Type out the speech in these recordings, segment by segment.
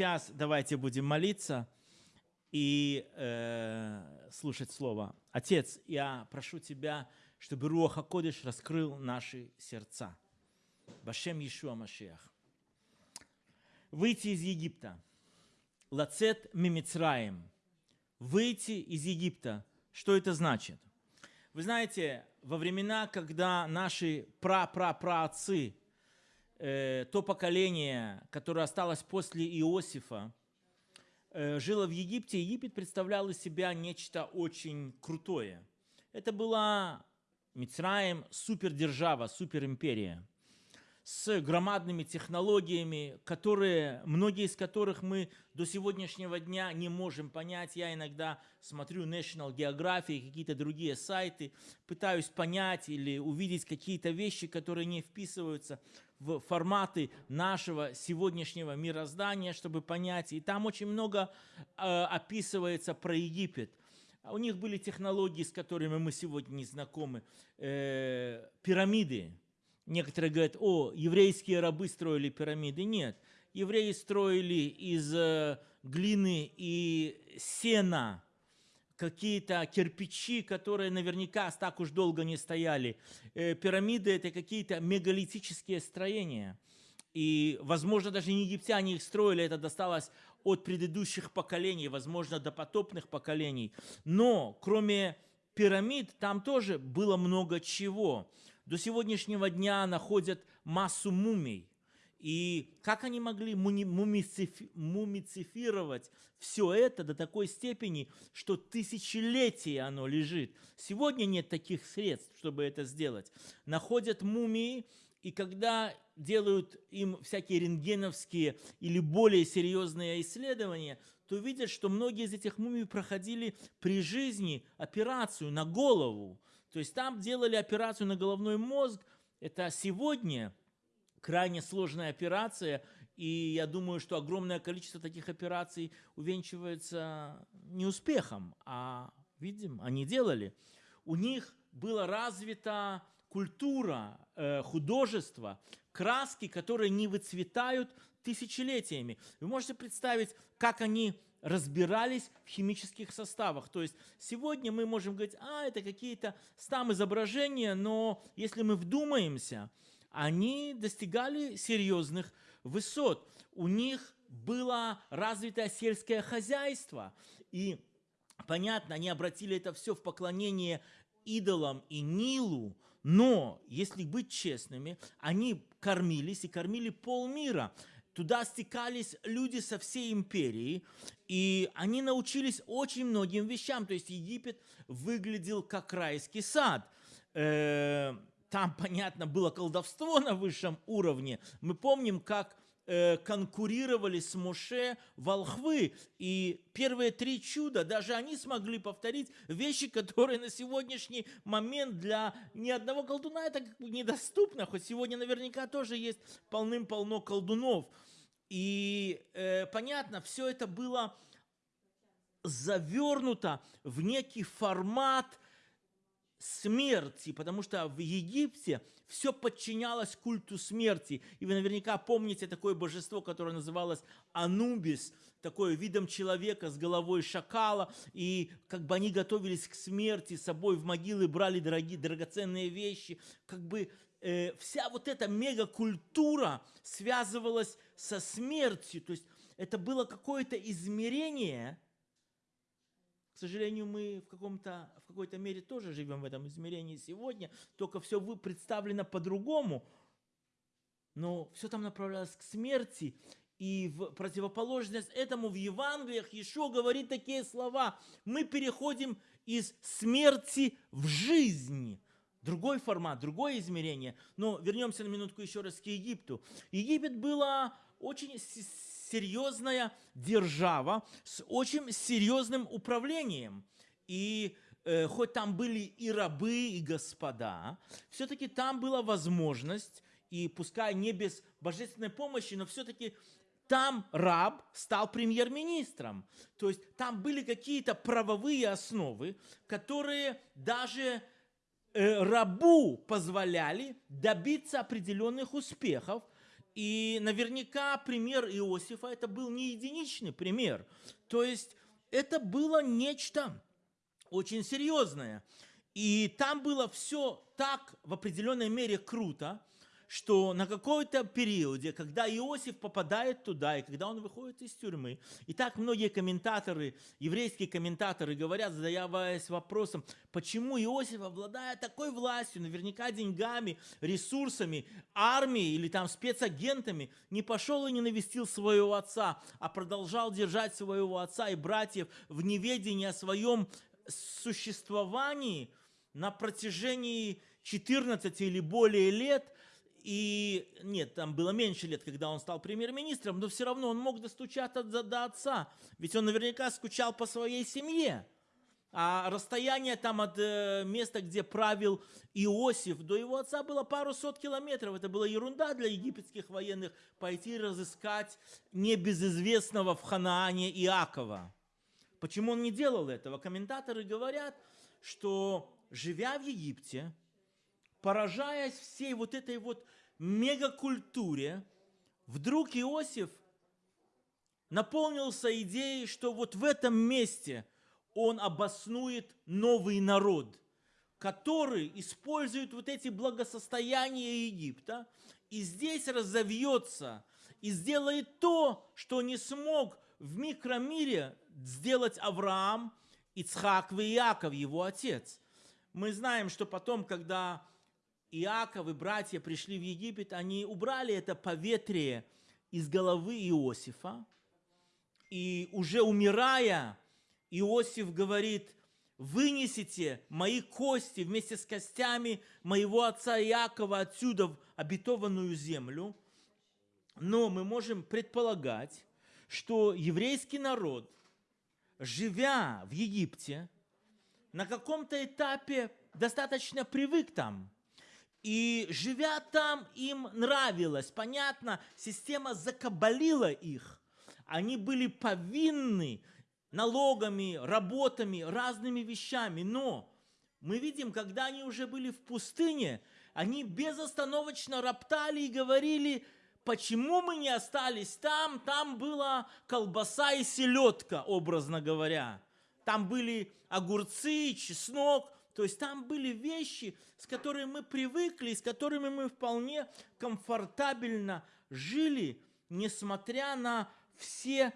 сейчас давайте будем молиться и э, слушать Слово. Отец, я прошу Тебя, чтобы Руаха Кодыш раскрыл наши сердца. Башем Иешуа Машиах. Выйти из Египта. Лацет Мимицраем. Выйти из Египта. Что это значит? Вы знаете, во времена, когда наши пра-пра-праотцы, э, то поколение, которое осталось после Иосифа, э, жило в Египте, Египет представлял из себя нечто очень крутое. Это была Мицраем супердержава, суперимперия с громадными технологиями, которые, многие из которых мы до сегодняшнего дня не можем понять. Я иногда смотрю National Geographic, какие-то другие сайты, пытаюсь понять или увидеть какие-то вещи, которые не вписываются в форматы нашего сегодняшнего мироздания, чтобы понять. И там очень много э, описывается про Египет. У них были технологии, с которыми мы сегодня не знакомы. Э, пирамиды Некоторые говорят, о, еврейские рабы строили пирамиды. Нет, евреи строили из э, глины и сена какие-то кирпичи, которые наверняка так уж долго не стояли. Э, пирамиды – это какие-то мегалитические строения. И, возможно, даже не египтяне их строили, это досталось от предыдущих поколений, возможно, до потопных поколений. Но, кроме пирамид, там тоже было много чего до сегодняшнего дня находят массу мумий. И как они могли мумицифировать все это до такой степени, что тысячелетия оно лежит. Сегодня нет таких средств, чтобы это сделать. Находят мумии, и когда делают им всякие рентгеновские или более серьезные исследования, то видят, что многие из этих мумий проходили при жизни операцию на голову. То есть там делали операцию на головной мозг. Это сегодня крайне сложная операция, и я думаю, что огромное количество таких операций увенчивается не успехом, а, видим, они делали. У них была развита культура, э, художество, краски, которые не выцветают тысячелетиями. Вы можете представить, как они разбирались в химических составах. То есть сегодня мы можем говорить, а, это какие-то там изображения, но если мы вдумаемся, они достигали серьезных высот. У них было развитое сельское хозяйство. И понятно, они обратили это все в поклонение идолам и Нилу, но, если быть честными, они кормились и кормили полмира. Туда стекались люди со всей империи, и они научились очень многим вещам. То есть Египет выглядел как райский сад. Э, там, понятно, было колдовство на высшем уровне. Мы помним, как Э, конкурировали с Моше волхвы. И первые три чуда, даже они смогли повторить вещи, которые на сегодняшний момент для ни одного колдуна это недоступно. Хоть сегодня наверняка тоже есть полным-полно колдунов. И э, понятно, все это было завернуто в некий формат – смерти, потому что в Египте все подчинялось культу смерти. И вы наверняка помните такое божество, которое называлось Анубис, такое видом человека с головой шакала. И как бы они готовились к смерти, с собой в могилы брали дорогие, драгоценные вещи. Как бы э, вся вот эта мегакультура связывалась со смертью. То есть это было какое-то измерение – сожалению, мы в, каком-то, в какой-то мере тоже живем в этом измерении сегодня, только все представлено по-другому, но все там направлялось к смерти, и в противоположность этому в Евангелиях еще говорит такие слова. Мы переходим из смерти в жизнь. Другой формат, другое измерение. Но вернемся на минутку еще раз к Египту. Египет было очень серьезная держава с очень серьезным управлением. И э, хоть там были и рабы, и господа, все-таки там была возможность, и пускай не без божественной помощи, но все-таки там раб стал премьер-министром. То есть там были какие-то правовые основы, которые даже рабу позволяли добиться определенных успехов, И наверняка пример Иосифа это был не единичный пример. То есть это было нечто очень серьезное. И там было все так в определенной мере круто, что на какой-то периоде, когда Иосиф попадает туда, и когда он выходит из тюрьмы, и так многие комментаторы, еврейские комментаторы говорят, задаваясь вопросом, почему Иосиф, обладая такой властью, наверняка деньгами, ресурсами, армией или там спецагентами, не пошел и не навестил своего отца, а продолжал держать своего отца и братьев в неведении о своем существовании на протяжении 14 или более лет – и нет, там было меньше лет, когда он стал премьер-министром, но все равно он мог достучаться до, отца, ведь он наверняка скучал по своей семье. А расстояние там от э, места, где правил Иосиф, до его отца было пару сот километров. Это была ерунда для египетских военных пойти разыскать небезызвестного в Ханаане Иакова. Почему он не делал этого? Комментаторы говорят, что живя в Египте, поражаясь всей вот этой вот мегакультуре, вдруг Иосиф наполнился идеей, что вот в этом месте он обоснует новый народ, который использует вот эти благосостояния Египта и здесь разовьется и сделает то, что не смог в микромире сделать Авраам, Ицхак и Иаков, его отец. Мы знаем, что потом, когда Иаков и братья пришли в Египет, они убрали это поветрие из головы Иосифа. И уже умирая, Иосиф говорит, вынесите мои кости вместе с костями моего отца Иакова отсюда в обетованную землю. Но мы можем предполагать, что еврейский народ, живя в Египте, на каком-то этапе достаточно привык там – и живя там, им нравилось. Понятно, система закабалила их. Они были повинны налогами, работами, разными вещами. Но мы видим, когда они уже были в пустыне, они безостановочно роптали и говорили, почему мы не остались там, там была колбаса и селедка, образно говоря. Там были огурцы, чеснок, то есть там были вещи, с которыми мы привыкли, с которыми мы вполне комфортабельно жили, несмотря на все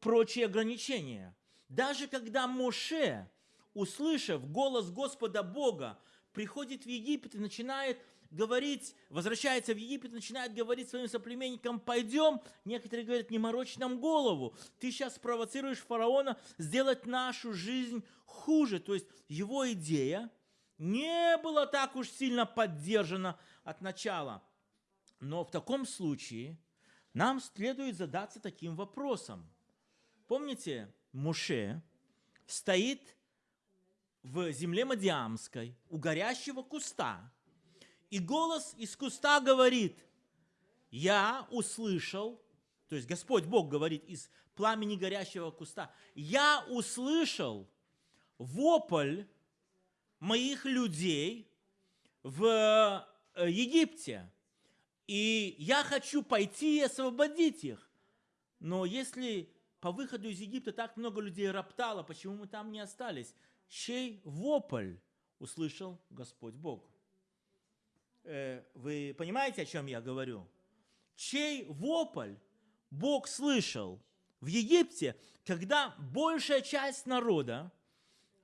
прочие ограничения. Даже когда Моше, услышав голос Господа Бога, приходит в Египет и начинает говорить, возвращается в Египет, начинает говорить своим соплеменникам, пойдем. Некоторые говорят, не морочь нам голову. Ты сейчас спровоцируешь фараона сделать нашу жизнь хуже. То есть его идея не была так уж сильно поддержана от начала. Но в таком случае нам следует задаться таким вопросом. Помните, Муше стоит в земле Мадиамской у горящего куста, и голос из куста говорит, я услышал, то есть Господь Бог говорит из пламени горящего куста, я услышал вопль моих людей в э, Египте, и я хочу пойти и освободить их. Но если по выходу из Египта так много людей роптало, почему мы там не остались? Чей вопль услышал Господь Бог? Э, вы понимаете, о чем я говорю? Чей вопль Бог слышал в Египте, когда большая часть народа,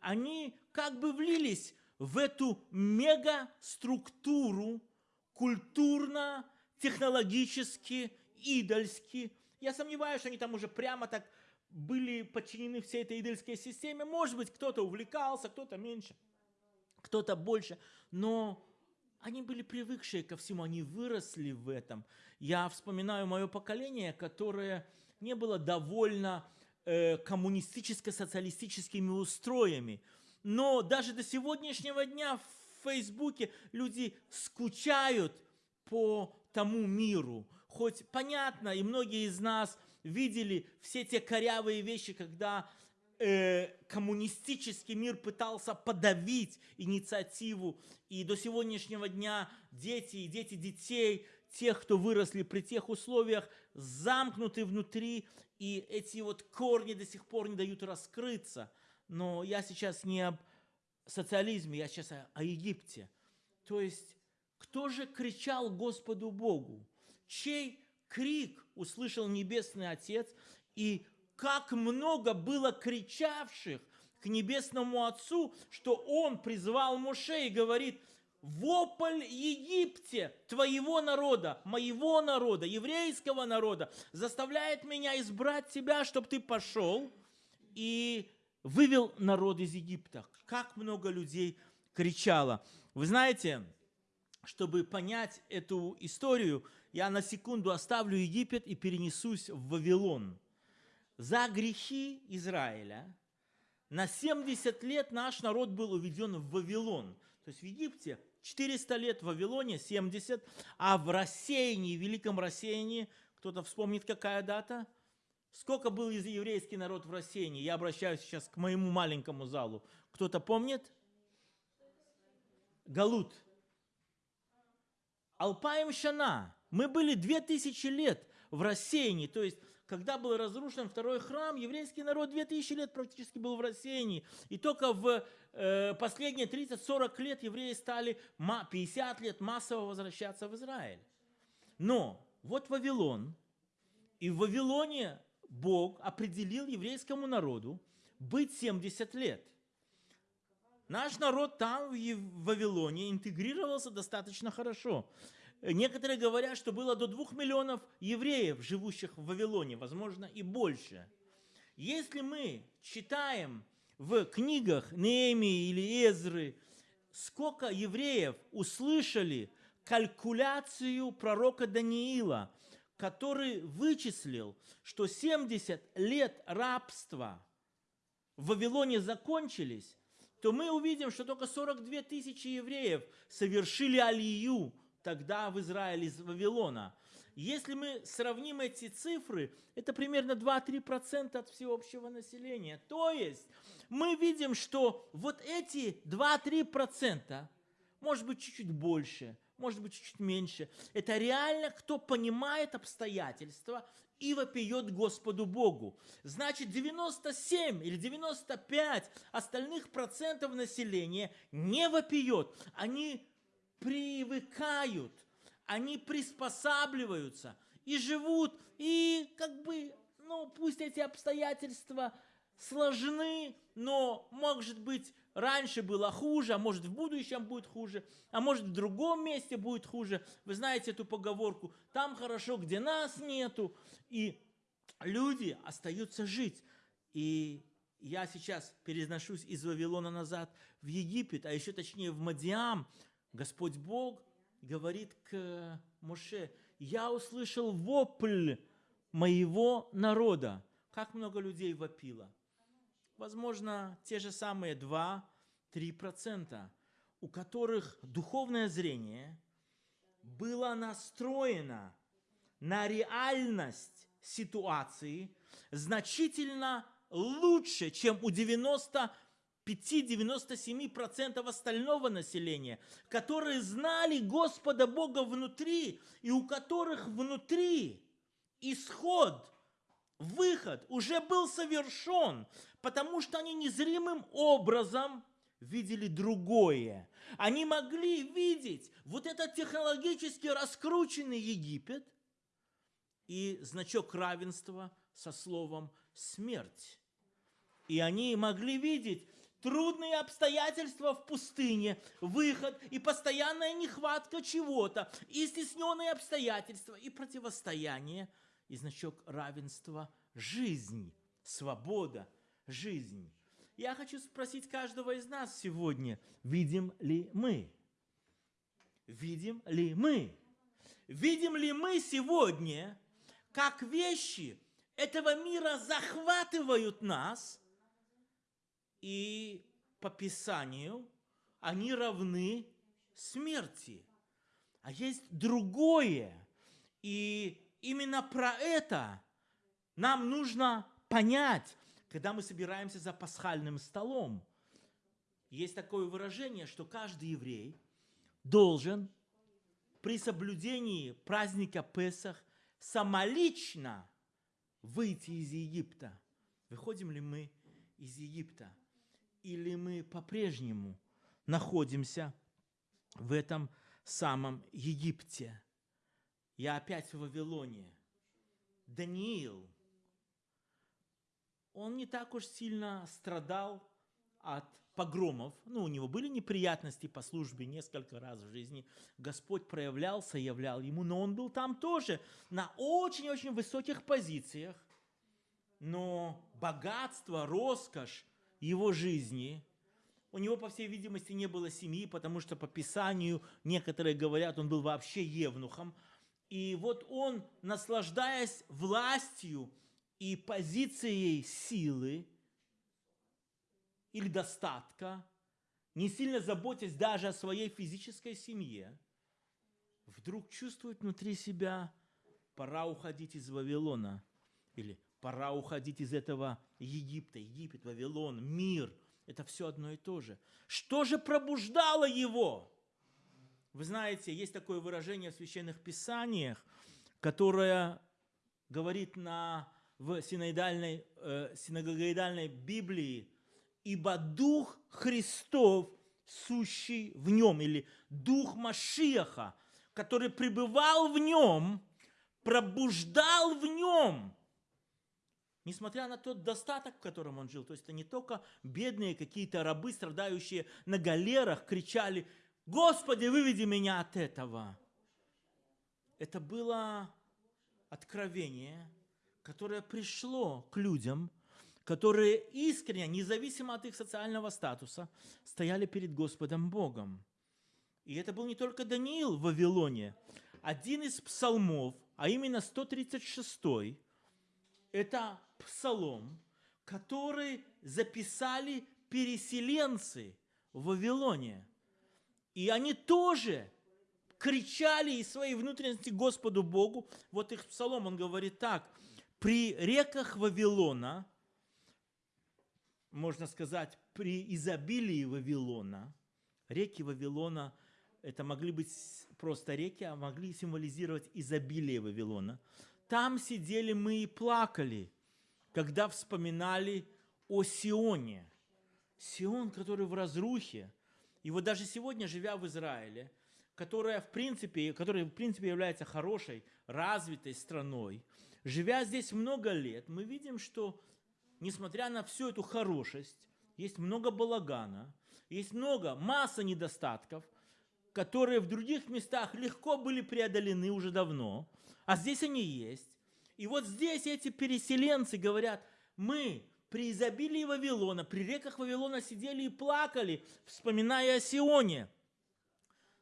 они как бы влились в эту мегаструктуру культурно, технологически, идольски. Я сомневаюсь, что они там уже прямо так были подчинены всей этой идольской системе. Может быть, кто-то увлекался, кто-то меньше, кто-то больше. Но они были привыкшие ко всему, они выросли в этом. Я вспоминаю мое поколение, которое не было довольно э, коммунистическо-социалистическими устроями. Но даже до сегодняшнего дня в Фейсбуке люди скучают по тому миру. Хоть понятно, и многие из нас видели все те корявые вещи, когда э, коммунистический мир пытался подавить инициативу, и до сегодняшнего дня дети и дети детей тех, кто выросли при тех условиях, замкнуты внутри, и эти вот корни до сих пор не дают раскрыться. Но я сейчас не об социализме, я сейчас о, о Египте. То есть, кто же кричал Господу Богу? Чей крик услышал Небесный Отец? И как много было кричавших к Небесному Отцу, что Он призвал Моше и говорит, вопль Египте, твоего народа, моего народа, еврейского народа, заставляет меня избрать тебя, чтобы ты пошел и вывел народ из Египта. Как много людей кричало. Вы знаете, чтобы понять эту историю, я на секунду оставлю Египет и перенесусь в Вавилон. За грехи Израиля на 70 лет наш народ был уведен в Вавилон. То есть в Египте 400 лет, в Вавилоне 70, а в рассеянии, в великом рассеянии, кто-то вспомнит, какая дата? Сколько был еврейский народ в рассеянии? Я обращаюсь сейчас к моему маленькому залу. Кто-то помнит? Галут. Алпаем Шана. Мы были 2000 лет в рассеянии. То есть, когда был разрушен второй храм, еврейский народ 2000 лет практически был в рассеянии. И только в э, последние 30-40 лет евреи стали 50 лет массово возвращаться в Израиль. Но вот Вавилон. И в Вавилоне Бог определил еврейскому народу быть 70 лет. Наш народ там, в Вавилоне, интегрировался достаточно хорошо. Некоторые говорят, что было до двух миллионов евреев, живущих в Вавилоне, возможно, и больше. Если мы читаем в книгах Неемии или Эзры, сколько евреев услышали калькуляцию пророка Даниила, который вычислил, что 70 лет рабства в Вавилоне закончились, то мы увидим, что только 42 тысячи евреев совершили алию тогда в Израиле из Вавилона. Если мы сравним эти цифры, это примерно 2-3% от всеобщего населения. То есть мы видим, что вот эти 2-3%, может быть чуть-чуть больше, может быть чуть-чуть меньше, это реально кто понимает обстоятельства и вопиет Господу Богу. Значит, 97 или 95 остальных процентов населения не вопиет. Они привыкают, они приспосабливаются и живут, и как бы, ну, пусть эти обстоятельства сложны, но, может быть, раньше было хуже, а может в будущем будет хуже, а может в другом месте будет хуже. Вы знаете эту поговорку, там хорошо, где нас нету, и люди остаются жить. И я сейчас переношусь из Вавилона назад в Египет, а еще точнее в Мадиам, Господь Бог говорит к Моше, я услышал вопль моего народа. Как много людей вопило. Возможно, те же самые 2-3%, у которых духовное зрение было настроено на реальность ситуации значительно лучше, чем у 90 5-97% остального населения, которые знали Господа Бога внутри, и у которых внутри исход, выход уже был совершен, потому что они незримым образом видели другое. Они могли видеть вот этот технологически раскрученный Египет и значок равенства со словом «смерть». И они могли видеть трудные обстоятельства в пустыне, выход и постоянная нехватка чего-то, и стесненные обстоятельства, и противостояние, и значок равенства – жизнь, свобода, жизнь. Я хочу спросить каждого из нас сегодня, видим ли мы? Видим ли мы? Видим ли мы сегодня, как вещи этого мира захватывают нас – и по Писанию они равны смерти. А есть другое. И именно про это нам нужно понять, когда мы собираемся за пасхальным столом. Есть такое выражение, что каждый еврей должен при соблюдении праздника Песах самолично выйти из Египта. Выходим ли мы из Египта? Или мы по-прежнему находимся в этом самом Египте? Я опять в Вавилоне. Даниил, он не так уж сильно страдал от погромов. Ну, у него были неприятности по службе несколько раз в жизни. Господь проявлялся, являл ему, но он был там тоже на очень-очень высоких позициях. Но богатство, роскошь его жизни, у него, по всей видимости, не было семьи, потому что по Писанию некоторые говорят, он был вообще евнухом. И вот он, наслаждаясь властью и позицией силы, или достатка, не сильно заботясь даже о своей физической семье, вдруг чувствует внутри себя, пора уходить из Вавилона, или пора уходить из этого Египта, Египет, Вавилон, мир, это все одно и то же. Что же пробуждало его? Вы знаете, есть такое выражение в священных писаниях, которое говорит на, в синодальной, э, синагогоидальной Библии – ибо Дух Христов, сущий в нем, или Дух Машиаха, который пребывал в нем, пробуждал в нем, несмотря на тот достаток, в котором он жил. То есть это не только бедные какие-то рабы, страдающие на галерах, кричали, «Господи, выведи меня от этого!» Это было откровение, которое пришло к людям – которые искренне, независимо от их социального статуса, стояли перед Господом Богом. И это был не только Даниил в Вавилоне. Один из псалмов, а именно 136 это псалом, который записали переселенцы в Вавилоне. И они тоже кричали из своей внутренности Господу Богу. Вот их псалом, он говорит так. «При реках Вавилона можно сказать, при изобилии Вавилона, реки Вавилона, это могли быть просто реки, а могли символизировать изобилие Вавилона. Там сидели мы и плакали, когда вспоминали о Сионе. Сион, который в разрухе. И вот даже сегодня, живя в Израиле, которая в принципе, которая в принципе является хорошей, развитой страной, живя здесь много лет, мы видим, что несмотря на всю эту хорошесть, есть много балагана, есть много, масса недостатков, которые в других местах легко были преодолены уже давно, а здесь они есть. И вот здесь эти переселенцы говорят, мы при изобилии Вавилона, при реках Вавилона сидели и плакали, вспоминая о Сионе.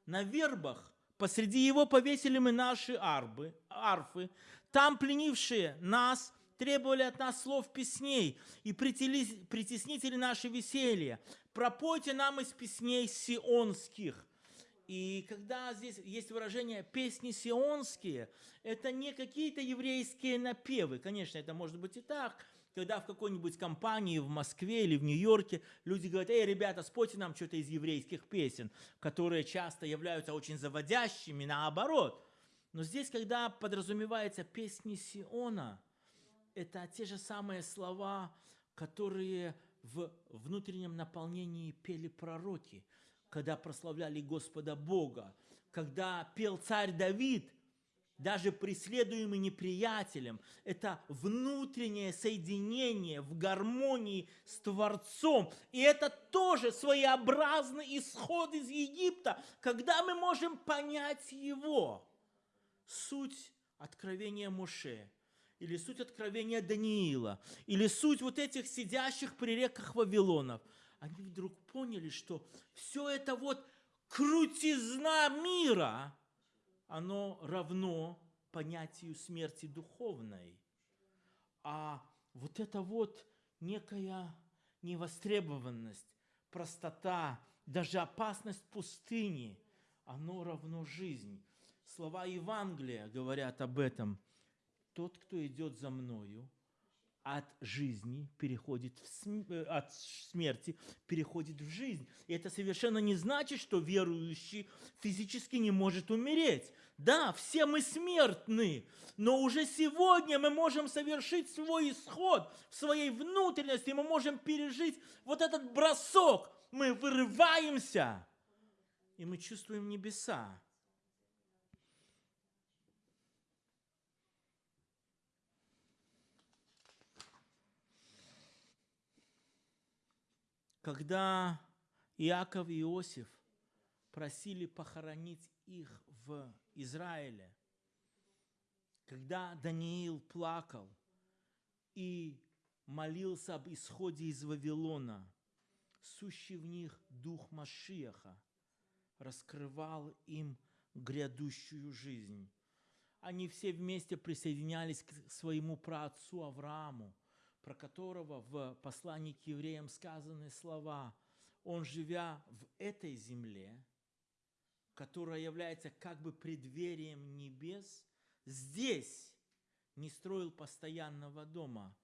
На вербах посреди его повесили мы наши арбы, арфы, там пленившие нас требовали от нас слов песней и притеснители наши веселья. Пропойте нам из песней сионских. И когда здесь есть выражение «песни сионские», это не какие-то еврейские напевы. Конечно, это может быть и так, когда в какой-нибудь компании в Москве или в Нью-Йорке люди говорят, эй, ребята, спойте нам что-то из еврейских песен, которые часто являются очень заводящими, наоборот. Но здесь, когда подразумевается песни Сиона, это те же самые слова, которые в внутреннем наполнении пели пророки, когда прославляли Господа Бога, когда пел царь Давид, даже преследуемый неприятелем, это внутреннее соединение в гармонии с Творцом. И это тоже своеобразный исход из Египта, когда мы можем понять его. Суть откровения Моше – или суть откровения Даниила, или суть вот этих сидящих при реках Вавилонов, они вдруг поняли, что все это вот крутизна мира, оно равно понятию смерти духовной. А вот это вот некая невостребованность, простота, даже опасность пустыни, оно равно жизнь. Слова Евангелия говорят об этом – тот, кто идет за мною, от жизни переходит в см... Э, от смерти переходит в жизнь. И это совершенно не значит, что верующий физически не может умереть. Да, все мы смертны, но уже сегодня мы можем совершить свой исход в своей внутренности, мы можем пережить вот этот бросок. Мы вырываемся, и мы чувствуем небеса. Когда Иаков и Иосиф просили похоронить их в Израиле, когда Даниил плакал и молился об исходе из Вавилона, сущий в них дух Машиаха раскрывал им грядущую жизнь. Они все вместе присоединялись к своему праотцу Аврааму – про которого в послании к евреям сказаны слова «Он, живя в этой земле, которая является как бы преддверием небес, здесь не строил постоянного дома,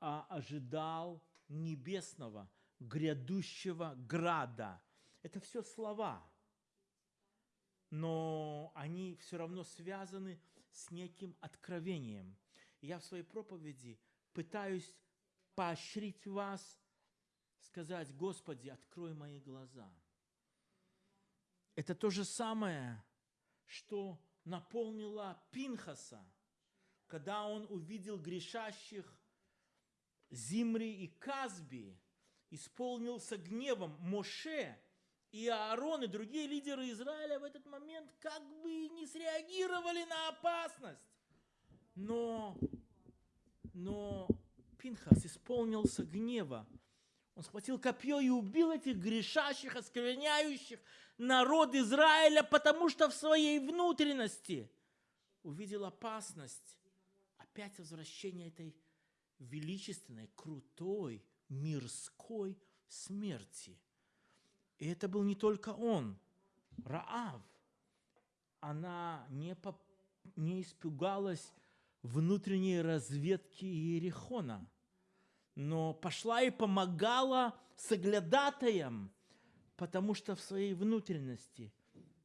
а ожидал небесного, грядущего града». Это все слова, но они все равно связаны с неким откровением. Я в своей проповеди – пытаюсь поощрить вас, сказать, Господи, открой мои глаза. Это то же самое, что наполнило Пинхаса, когда он увидел грешащих Зимри и Казби, исполнился гневом Моше и Аарон и другие лидеры Израиля в этот момент как бы не среагировали на опасность. Но но Пинхас исполнился гнева. Он схватил копье и убил этих грешащих, оскверняющих народ Израиля, потому что в своей внутренности увидел опасность опять возвращения этой величественной, крутой, мирской смерти. И это был не только он, Раав. Она не, по, не испугалась внутренней разведки Иерихона, но пошла и помогала соглядатаям, потому что в своей внутренности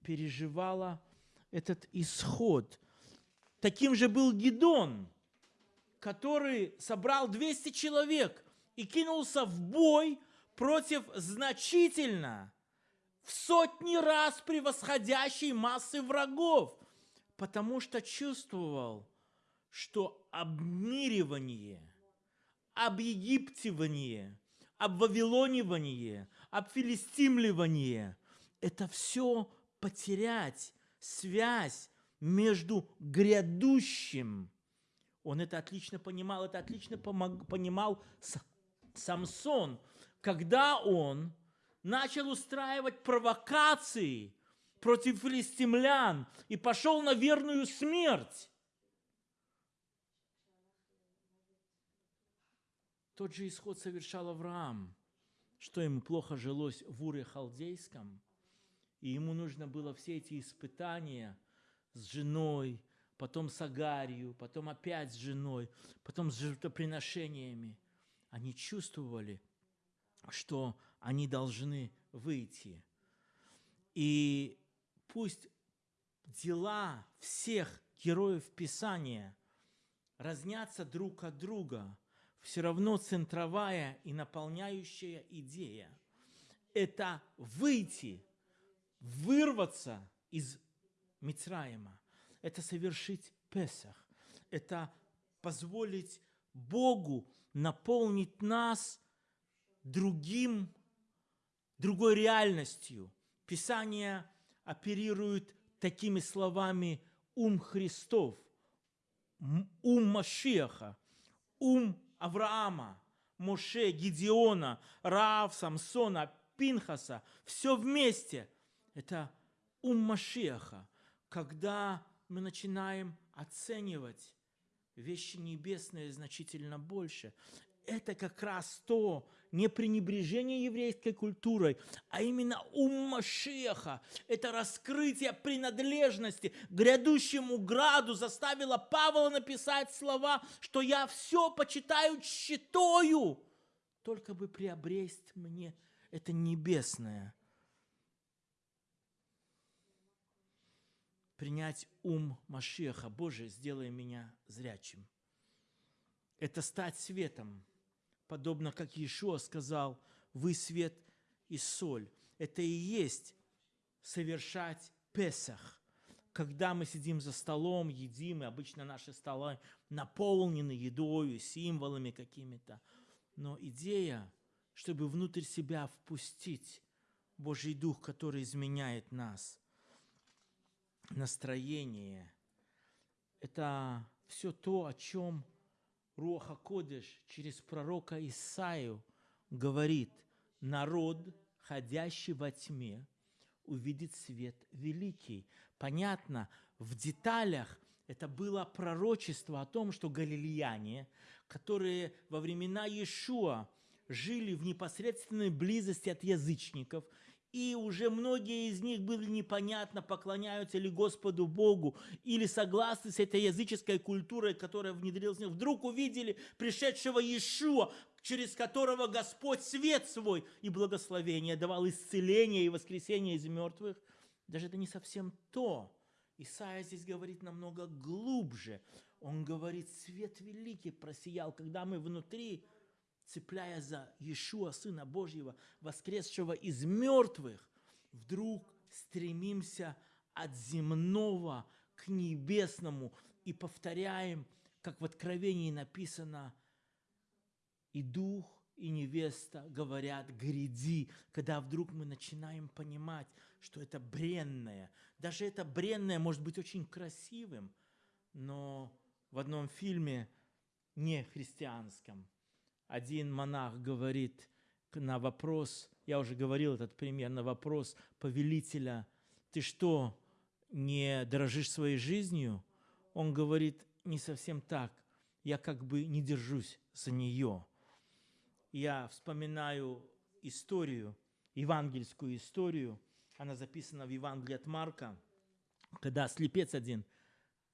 переживала этот исход. Таким же был Гидон, который собрал 200 человек и кинулся в бой против значительно в сотни раз превосходящей массы врагов, потому что чувствовал – что обмиривание, объегиптивание, обвавилонивание, обфилистимливание – это все потерять связь между грядущим. Он это отлично понимал, это отлично понимал Самсон, когда он начал устраивать провокации против филистимлян и пошел на верную смерть. Тот же исход совершал Авраам, что ему плохо жилось в Уре Халдейском, и ему нужно было все эти испытания с женой, потом с Агарью, потом опять с женой, потом с жертвоприношениями. Они чувствовали, что они должны выйти. И пусть дела всех героев Писания разнятся друг от друга – все равно центровая и наполняющая идея – это выйти, вырваться из Мицраима, это совершить Песах, это позволить Богу наполнить нас другим, другой реальностью. Писание оперирует такими словами «ум Христов», «ум Машеха», «ум Авраама, Моше, Гедеона, Раав, Самсона, Пинхаса, все вместе. Это ум Машеха, когда мы начинаем оценивать вещи небесные значительно больше. это как раз то, не пренебрежение еврейской культурой, а именно ум Машеха. Это раскрытие принадлежности грядущему граду заставило Павла написать слова, что я все почитаю читою, только бы приобресть мне это небесное. Принять ум Машеха. Боже, сделай меня зрячим. Это стать светом – подобно как Иешуа сказал, вы свет и соль. Это и есть совершать Песах. Когда мы сидим за столом, едим, и обычно наши столы наполнены едой, символами какими-то. Но идея, чтобы внутрь себя впустить Божий Дух, который изменяет нас, настроение, это все то, о чем Руаха Кодеш через пророка Исаию говорит, народ, ходящий во тьме, увидит свет великий. Понятно, в деталях это было пророчество о том, что галилеяне, которые во времена Иешуа жили в непосредственной близости от язычников – и уже многие из них были непонятно, поклоняются ли Господу Богу, или согласны с этой языческой культурой, которая внедрилась в них. Вдруг увидели пришедшего Иешуа, через которого Господь свет свой и благословение давал исцеление и воскресение из мертвых. Даже это не совсем то. Исаия здесь говорит намного глубже. Он говорит, свет великий просиял, когда мы внутри цепляя за Иешуа, Сына Божьего, воскресшего из мертвых, вдруг стремимся от земного к небесному и повторяем, как в Откровении написано, и Дух, и невеста говорят «гряди», когда вдруг мы начинаем понимать, что это бренное. Даже это бренное может быть очень красивым, но в одном фильме не христианском – один монах говорит на вопрос, я уже говорил этот пример, на вопрос повелителя, ты что, не дорожишь своей жизнью? Он говорит, не совсем так, я как бы не держусь за нее. Я вспоминаю историю, евангельскую историю, она записана в Евангелии от Марка, когда слепец один –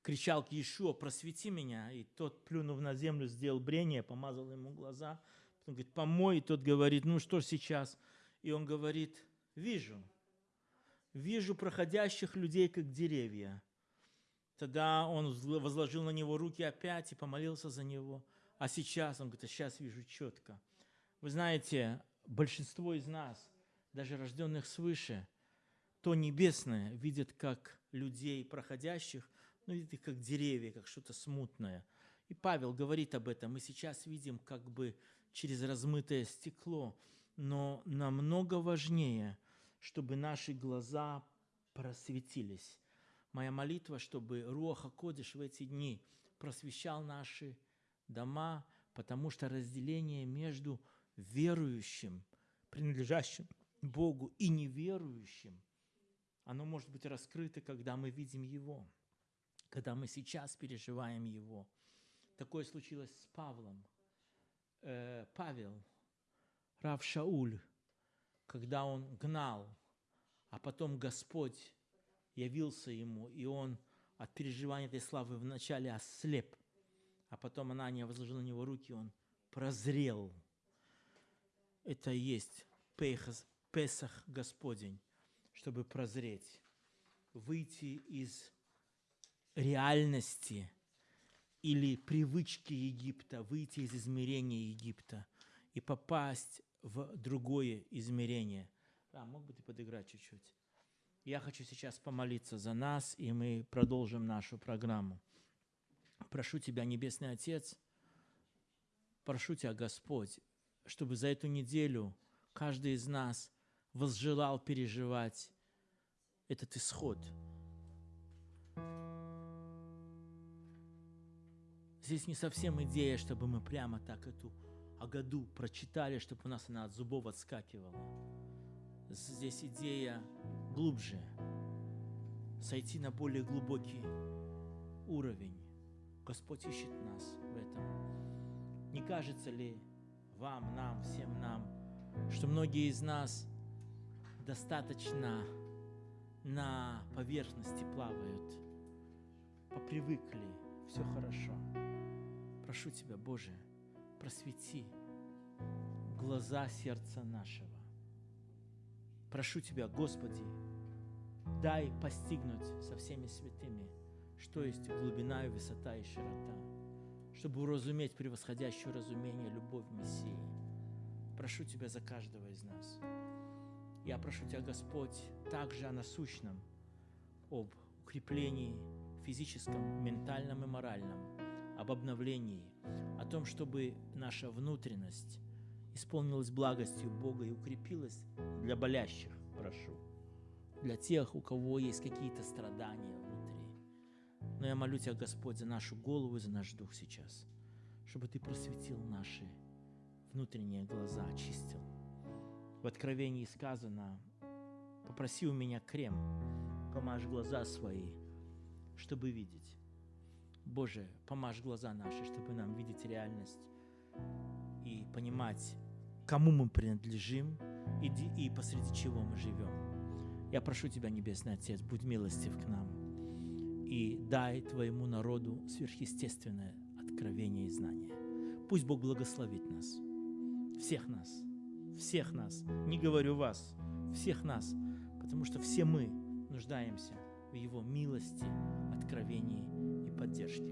кричал к Иешуа, просвети меня. И тот, плюнув на землю, сделал брение, помазал ему глаза. Потом говорит, помой. И тот говорит, ну что сейчас? И он говорит, вижу. Вижу проходящих людей, как деревья. Тогда он возложил на него руки опять и помолился за него. А сейчас, он говорит, а сейчас вижу четко. Вы знаете, большинство из нас, даже рожденных свыше, то небесное видят как людей проходящих – ну, видите, как деревья, как что-то смутное. И Павел говорит об этом. Мы сейчас видим как бы через размытое стекло, но намного важнее, чтобы наши глаза просветились. Моя молитва, чтобы Руаха Кодиш в эти дни просвещал наши дома, потому что разделение между верующим, принадлежащим Богу, и неверующим, оно может быть раскрыто, когда мы видим Его когда мы сейчас переживаем его. Такое случилось с Павлом. Э, Павел, Рав Шауль, когда он гнал, а потом Господь явился ему, и он от переживания этой славы вначале ослеп, а потом Анания возложила на него руки, он прозрел. Это и есть Песах Господень, чтобы прозреть, выйти из реальности или привычки Египта, выйти из измерения Египта и попасть в другое измерение. А, мог бы ты подыграть чуть-чуть? Я хочу сейчас помолиться за нас, и мы продолжим нашу программу. Прошу Тебя, Небесный Отец, прошу Тебя, Господь, чтобы за эту неделю каждый из нас возжелал переживать этот исход – Здесь не совсем идея, чтобы мы прямо так эту Агаду прочитали, чтобы у нас она от зубов отскакивала. Здесь идея глубже, сойти на более глубокий уровень. Господь ищет нас в этом. Не кажется ли вам, нам, всем нам, что многие из нас достаточно на поверхности плавают, попривыкли, все хорошо. Прошу Тебя, Боже, просвети глаза сердца нашего. Прошу Тебя, Господи, дай постигнуть со всеми святыми, что есть глубина и высота и широта, чтобы уразуметь превосходящее разумение любовь Мессии. Прошу Тебя за каждого из нас. Я прошу Тебя, Господь, также о насущном, об укреплении физическом, ментальном и моральном, об обновлении, о том, чтобы наша внутренность исполнилась благостью Бога и укрепилась для болящих, прошу, для тех, у кого есть какие-то страдания внутри. Но я молю Тебя, Господь, за нашу голову и за наш дух сейчас, чтобы Ты просветил наши внутренние глаза, очистил. В Откровении сказано, попроси у меня крем, помажь глаза свои, чтобы видеть. Боже, помажь глаза наши, чтобы нам видеть реальность и понимать, кому мы принадлежим и, и посреди чего мы живем. Я прошу Тебя, Небесный Отец, будь милостив к нам и дай Твоему народу сверхъестественное откровение и знание. Пусть Бог благословит нас, всех нас, всех нас, не говорю вас, всех нас, потому что все мы нуждаемся в Его милости, откровении и поддержке.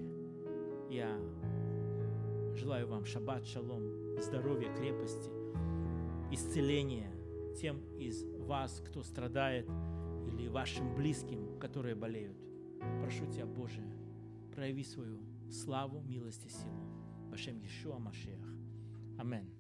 Я желаю вам шаббат, шалом, здоровья, крепости, исцеления тем из вас, кто страдает, или вашим близким, которые болеют. Прошу Тебя, Боже, прояви свою славу, милость и силу. Башем Ешуа Машех. Аминь.